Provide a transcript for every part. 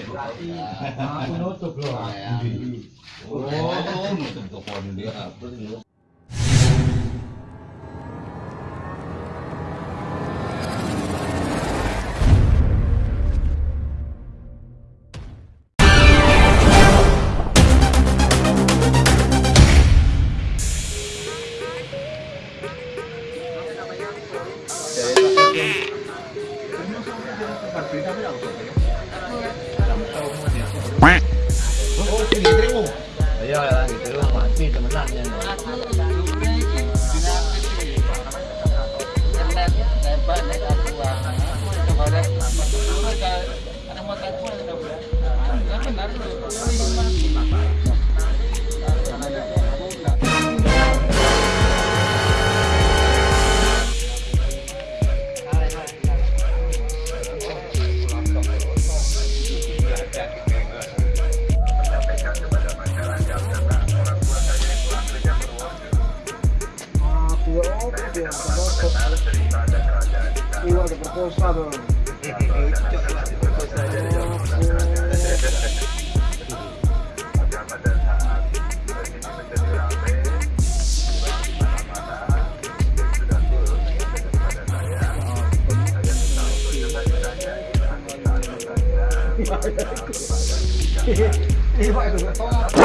berarti. Aku nutup loh. Oh, nutup toko ini dia. ya lah iya, gitu mati iya, temenan ya benar tuh. yo te propongo. Igual to propongo sábado. of buat tu, kau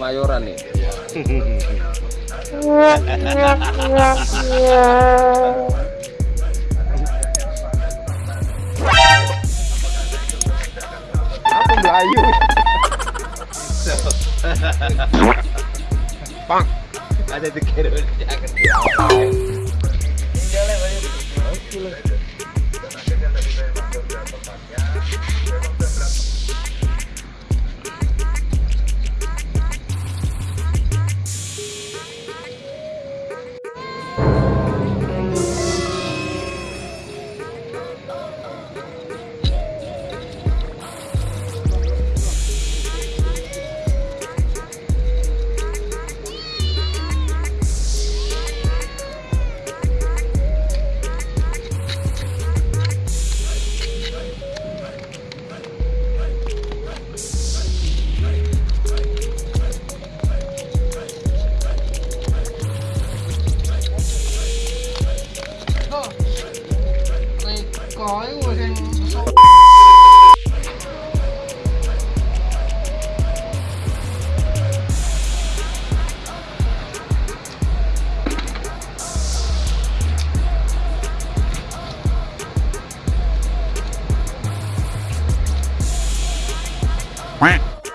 Kemayoran nih. Apa Melayu? Bang, ada di kerudung.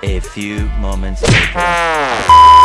A few moments later.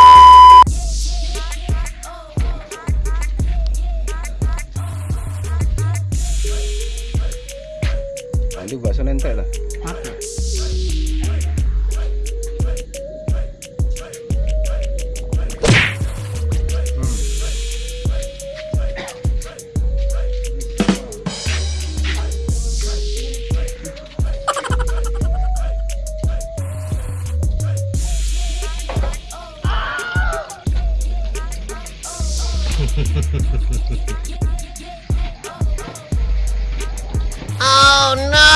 oh no! Oh no!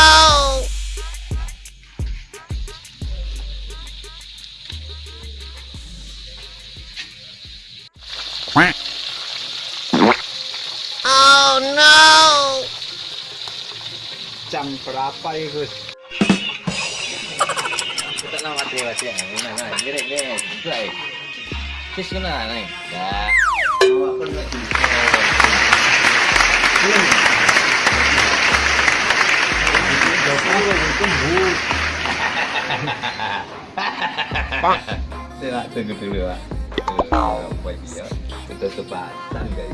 berapa itu? Kita nak mati Nah, nah, Pak. Sila, tunggu dulu lah. Kalau kue dia, kita sebatang kayak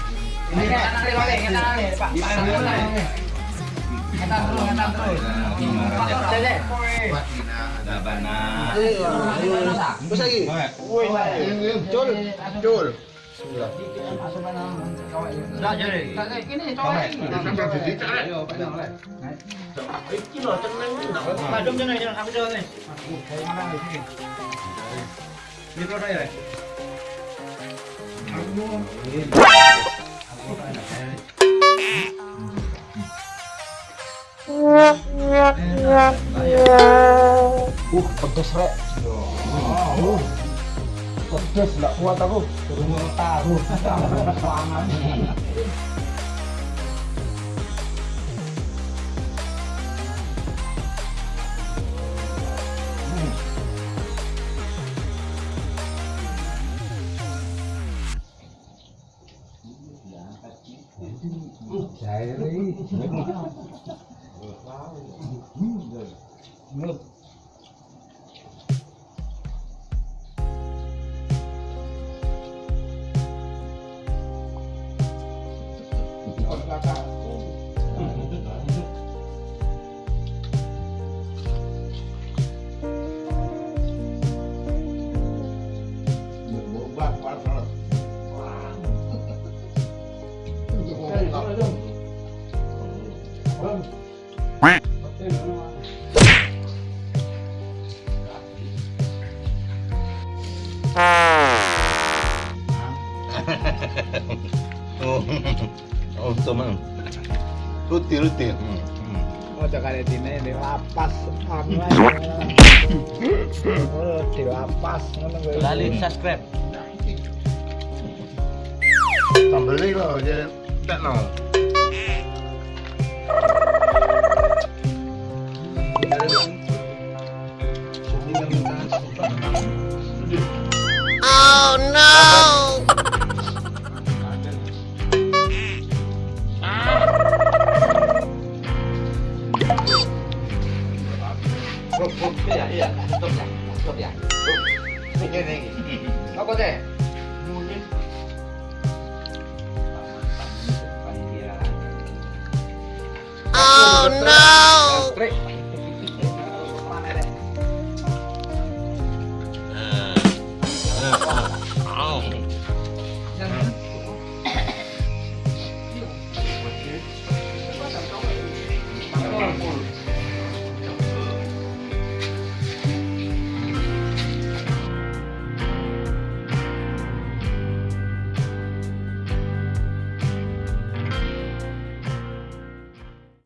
Bus lagi. Cul, cul. Sudah. Enggak jadi. Ini coba. Sampai jadi cak. Ini loh ceneng. Padung ceneng ceneng aku coba nih. Ini kau dah ya. Aku. Uh, pedes rek. Uh, pedes nggak kuat aku. Turun tahu. Pangan. 我。mano. Luti, luti. Hmm. Mau hmm. oh, coba di sini di lapas apa? Hmm. Oh, di lapas Lali subscribe. Tambah lagi loh, jadi ya. tak nol. Oh no!